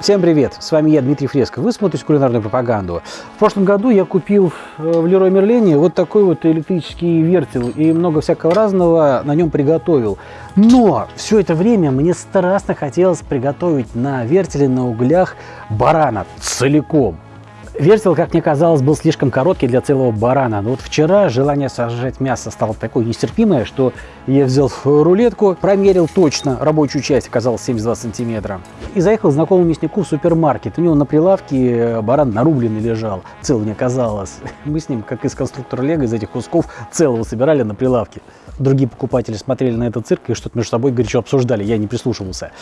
Всем привет! С вами я, Дмитрий Фреско. Вы смотрите кулинарную пропаганду. В прошлом году я купил э, в Лероy Мерлене вот такой вот электрический вертел и много всякого разного на нем приготовил. Но все это время мне страстно хотелось приготовить на вертеле на углях барана целиком. Вертел, как мне казалось, был слишком короткий для целого барана. Но вот вчера желание сожрать мясо стало такое нестерпимое, что я взял рулетку, промерил точно рабочую часть, оказалось 72 сантиметра. И заехал знакомому мяснику в супермаркет. У него на прилавке баран нарубленный лежал, целый не оказалось. Мы с ним, как из конструктора Лего, из этих кусков целого собирали на прилавке. Другие покупатели смотрели на этот цирк и что-то между собой горячо обсуждали, я не прислушивался.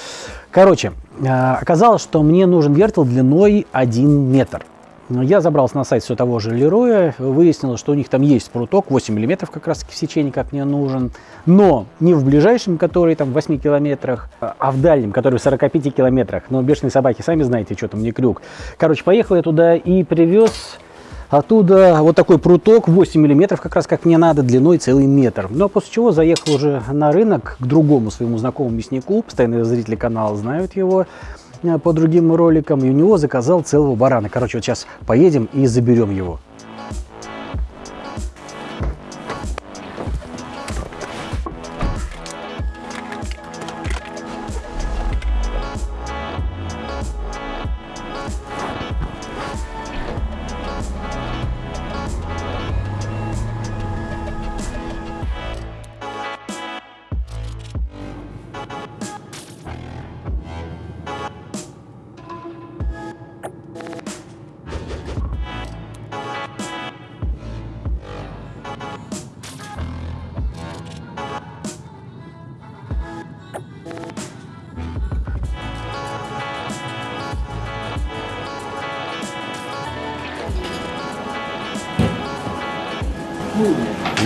Короче, а, оказалось, что мне нужен вертел длиной 1 метр. Я забрался на сайт все того же Лероя, выяснилось, что у них там есть пруток, 8 мм как раз в сечении, как мне нужен, но не в ближайшем, который там в 8 километрах, а в дальнем, который в 45 километрах. Но бешеные собаки, сами знаете, что там не крюк. Короче, поехал я туда и привез оттуда вот такой пруток 8 миллиметров, как раз как мне надо, длиной целый метр. А после чего заехал уже на рынок к другому своему знакомому мяснику, постоянные зрители канала знают его, по другим роликам, и у него заказал целого барана. Короче, вот сейчас поедем и заберем его.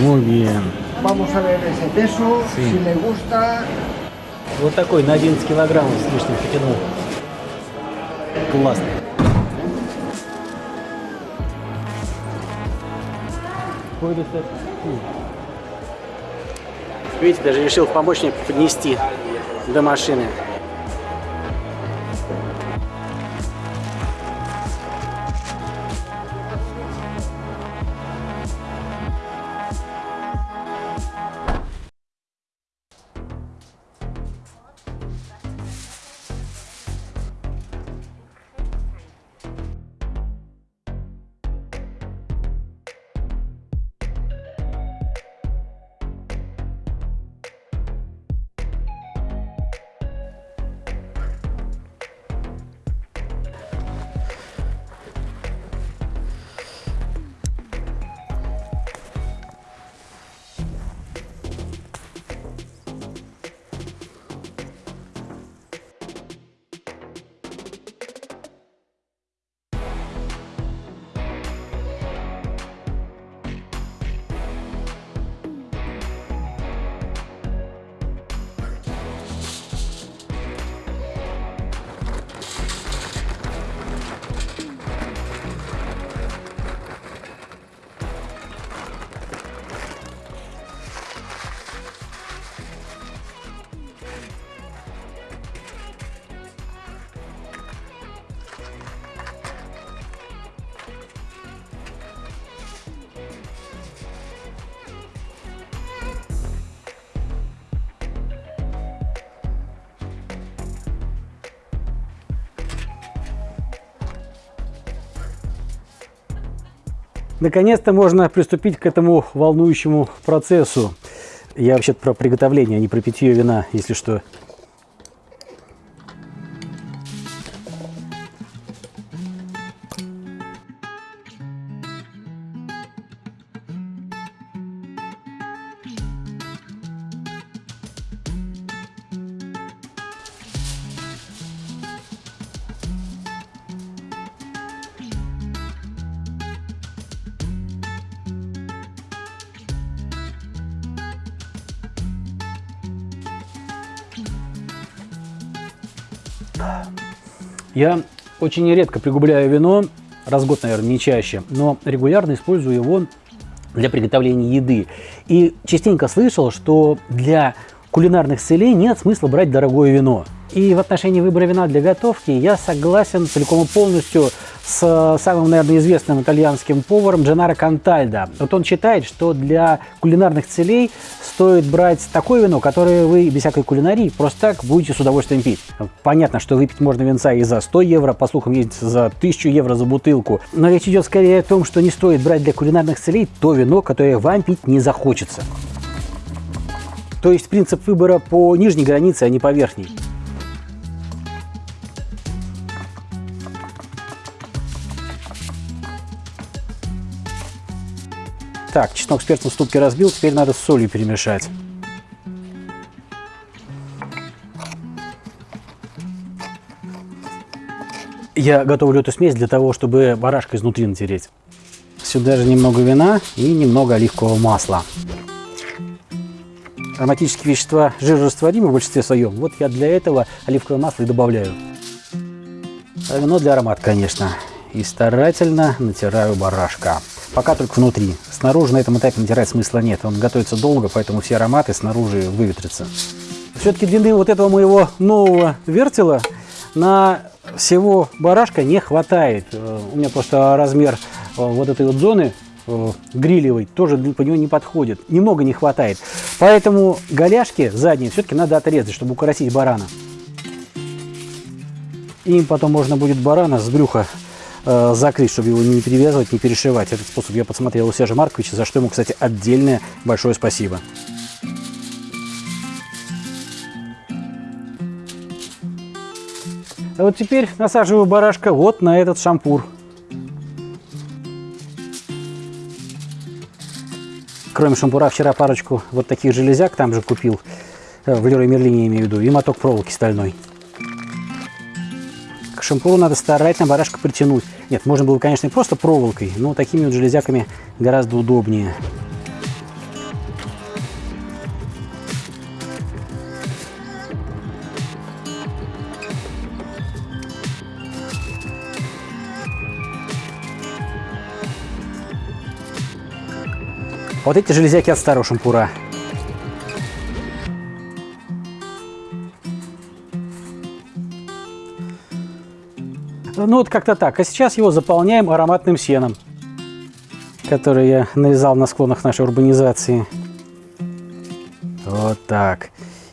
Muy bien. Vamos a ver ese peso, Sí. si le gusta. Вот такой на 11 килограммов с лишним потянул. Классно. Видите, даже решил в помощник поднести до машины. Наконец-то можно приступить к этому волнующему процессу. Я вообще про приготовление, а не про питье вина, если что. Я очень редко пригубляю вино, раз в год, наверное, не чаще, но регулярно использую его для приготовления еды. И частенько слышал, что для кулинарных целей нет смысла брать дорогое вино. И в отношении выбора вина для готовки я согласен целиком и полностью с самым, наверное, известным итальянским поваром Дженаро Кантальдо. Вот он считает, что для кулинарных целей стоит брать такое вино, которое вы без всякой кулинарии просто так будете с удовольствием пить. Понятно, что выпить можно винца и за 100 евро, по слухам есть за 1000 евро за бутылку. Но речь идет скорее о том, что не стоит брать для кулинарных целей то вино, которое вам пить не захочется. То есть принцип выбора по нижней границе, а не по верхней. Так, чеснок с перцем в ступке разбил, теперь надо с солью перемешать. Я готовлю эту смесь для того, чтобы барашка изнутри натереть. Сюда же немного вина и немного оливкового масла. Ароматические вещества жирорастворимы в большинстве своем. Вот я для этого оливковое масло и добавляю. А вино для аромата, конечно. И старательно натираю барашка. Пока только внутри. Снаружи на этом этапе натирать смысла нет. Он готовится долго, поэтому все ароматы снаружи выветрятся. Все-таки длины вот этого моего нового вертела на всего барашка не хватает. Э, у меня просто размер э, вот этой вот зоны э, грилевой тоже по него не подходит. Немного не хватает. Поэтому голяшки задние все-таки надо отрезать, чтобы укоротить барана. Им потом можно будет барана с брюха э, закрыть, чтобы его не перевязывать, не перешивать. Этот способ я подсмотрел у Сержа Марковича, за что ему, кстати, отдельное большое спасибо. А вот теперь насаживаю барашка вот на этот шампур. Кроме шампура, вчера парочку вот таких железяк там же купил. Э, в Лерой Мерлине имею в виду. И моток проволоки стальной. Шампуру надо старательно барашка притянуть. Нет, можно было, конечно, и просто проволокой, но такими вот железяками гораздо удобнее. Вот эти железяки от старого шампура. Ну вот как-то так. А сейчас его заполняем ароматным сеном, который я нарезал на склонах нашей урбанизации. Вот так.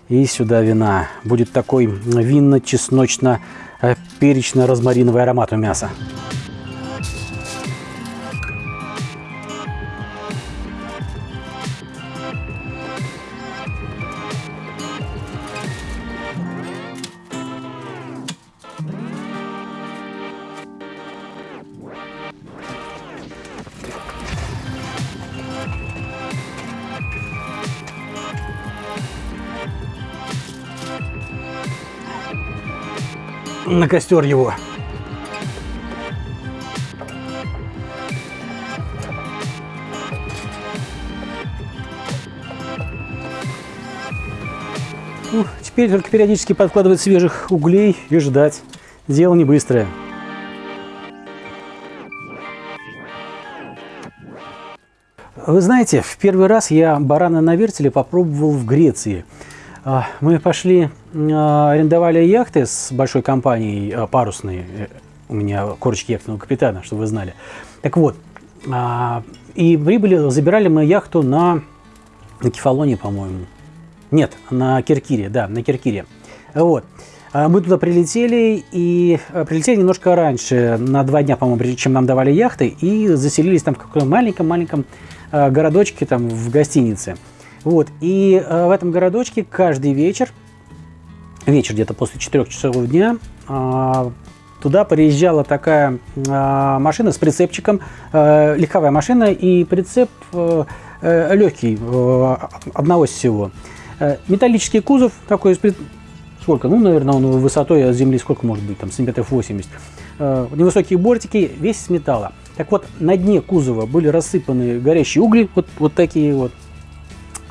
И сюда вина. Будет такой винно-чесночно-перечно-розмариновый аромат у мяса. На костер его. Ну, теперь только периодически подкладывать свежих углей и ждать. Дело не быстрое. Вы знаете, в первый раз я барана на вертеле попробовал в Греции. А, мы пошли, а, арендовали яхты с большой компанией а, парусной. Э, у меня корочки яхтенного капитана, чтобы вы знали. Так вот, и прибыли, забирали мы яхту на, на Кефалоне, по-моему. Нет, на Киркире, да, на Киркире. Вот. Мы туда прилетели, и прилетели немножко раньше, на два дня, по-моему, прежде чем нам давали яхты, и заселились там в каком-то маленьком-маленьком городочке, там, в гостинице. Вот, и э, в этом городочке каждый вечер, вечер где-то после 4 часов дня, э, туда приезжала такая э, машина с прицепчиком, э, легковая машина, и прицеп э, э, легкий, э, одного всего. Э, металлический кузов такой, сколько, ну, наверное, он высотой от земли сколько может быть, там, сантиметров 80. Э, невысокие бортики, весь из металла. Так вот, на дне кузова были рассыпаны горящие угли, вот, вот такие вот,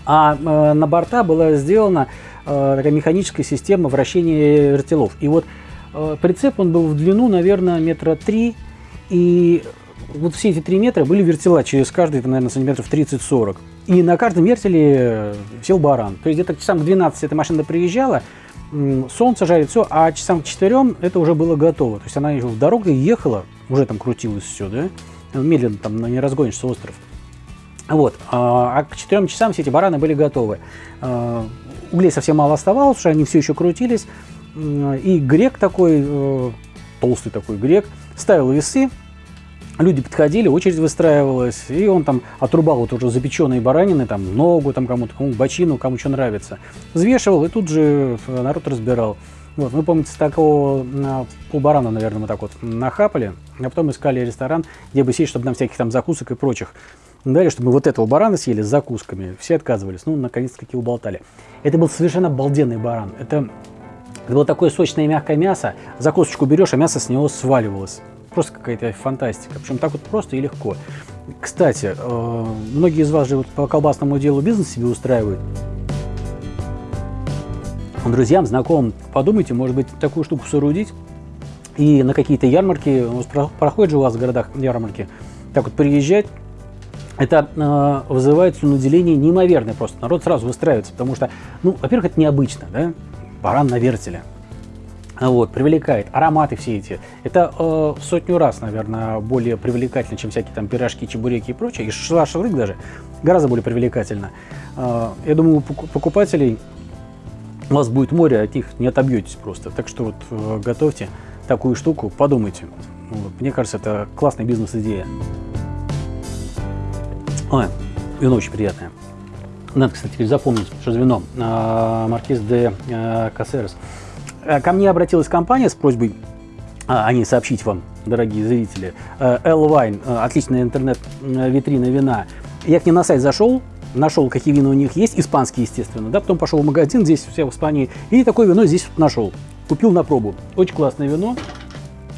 а э, на борта была сделана э, такая механическая система вращения вертелов. И вот э, прицеп, он был в длину, наверное, метра три, и вот все эти три метра были вертела через каждый, наверное, сантиметров 30-40. И на каждом вертеле сел баран. То есть где-то часам к 12 эта машина приезжала, солнце жарит, все, а часам к четырем это уже было готово. То есть она еще в дорогу ехала, уже там крутилось все, да, медленно там не разгонишься остров. Вот, а а к четырем часам все эти бараны были готовы. А, Углей совсем мало оставалось, что они все еще крутились. И грек такой, э, толстый такой грек, ставил весы, люди подходили, очередь выстраивалась, и он там отрубал вот уже запеченные баранины, там ногу, там кому-то, кому бочину, кому что нравится. Взвешивал, и тут же народ разбирал. Вот, вы помните, с такого на полбарана, наверное, мы так вот нахапали, а потом искали ресторан, где бы сесть, чтобы нам всяких там закусок и прочих дали, чтобы мы вот этого барана съели с закусками. Все отказывались. Ну, наконец-таки уболтали. Это был совершенно обалденный баран. Это, это было такое сочное мягкое мясо. Закусочку берешь, а мясо с него сваливалось. Просто какая-то фантастика. Причем так вот просто и легко. Кстати, э, многие из вас же вот по колбасному делу бизнес себе устраивают. Друзьям, знакомым, подумайте, может быть, такую штуку соорудить и на какие-то ярмарки, проходят же у вас в городах ярмарки, так вот приезжать, это э, вызывает слюноделение неимоверное просто. Народ сразу выстраивается, потому что, ну, во-первых, это необычно, да, баран на вертеле. А Вот, привлекает ароматы все эти. Это э, в сотню раз, наверное, более привлекательно, чем всякие там пирожки, чебуреки и прочее. И шашлык даже гораздо более привлекательно. Э, я думаю, покупателей у вас будет море, от них не отобьетесь просто. Так что вот э, готовьте такую штуку, подумайте. Вот, мне кажется, это классная бизнес-идея. Ой, вино очень приятное. Надо, кстати, запомнить, что за вино. А, Маркиз де а, Кассерес. А, Ко мне обратилась компания с просьбой а, о ней сообщить вам, дорогие зрители. Э, L-Wine, э, отличная интернет-витрина вина. Я к ним на сайт зашел, нашел, какие вина у них есть, испанские, естественно, да, потом пошел в магазин, здесь все в Испании, и такое вино здесь нашел. Купил на пробу. Очень классное вино.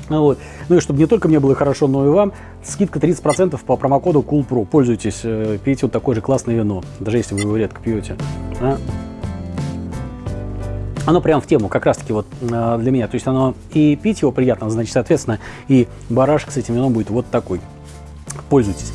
Вот. Ну и чтобы не только мне было хорошо, но и вам, скидка 30% по промокоду COOLPRO. Пользуйтесь, э, пейте вот такое же классное вино, даже если вы его редко пьете. А? Оно прям в тему, как раз таки вот э, для меня. То есть оно и пить его приятно, значит, соответственно, и барашек с этим вином будет вот такой. Пользуйтесь.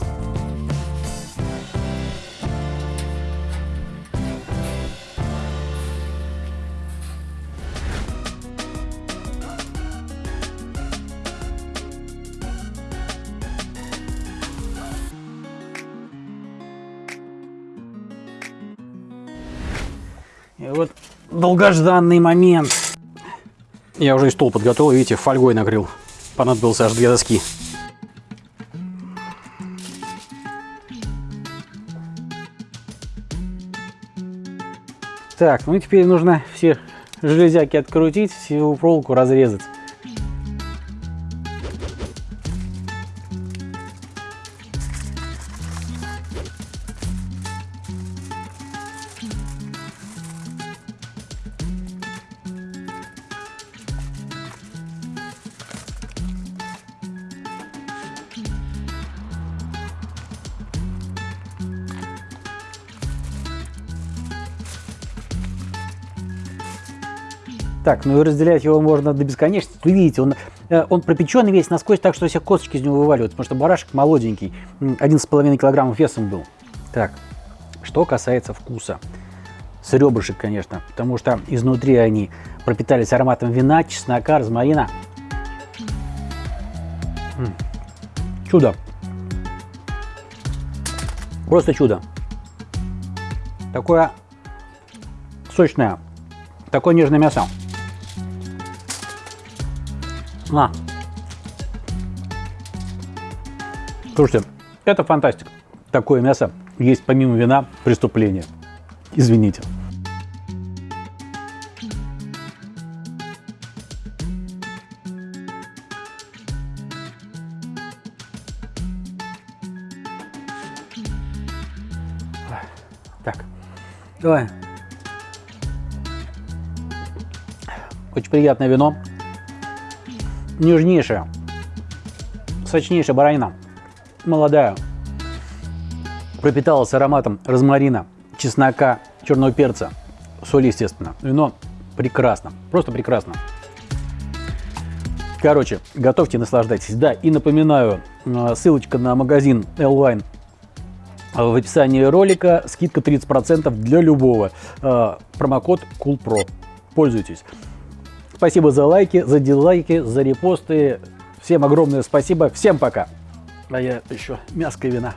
Вот долгожданный момент. Я уже и стол подготовил, видите, фольгой накрыл. Понадобился аж две доски. Так, ну и теперь нужно все железяки открутить, всю проволоку разрезать. Так, ну и разделять его можно до бесконечности. Вы видите, он, э, он пропеченный весь насквозь, так что все косточки из него вываливаются, потому что барашек молоденький, м, 11,5 килограммов весом был. Так, что касается вкуса. С ребрышек, конечно, потому что изнутри они пропитались ароматом вина, чеснока, розмарина. Чудо. Просто чудо. Такое сочное, такое нежное мясо. На. Слушайте, это фантастика. Такое мясо есть помимо вина преступление. Извините. Так, давай. Очень приятное вино нежнейшая, сочнейшая баранина, молодая, пропиталась ароматом розмарина, чеснока, черного перца, соли, естественно. Вино прекрасно, просто прекрасно. Короче, готовьте, наслаждайтесь. Да, и напоминаю, э, ссылочка на магазин L-Wine в описании ролика. Скидка 30% для любого. Э, Промокод COOLPRO. пользуйтесь. Спасибо за лайки, за дизлайки, за репосты. Всем огромное спасибо. Всем пока. А я еще мяско и вина.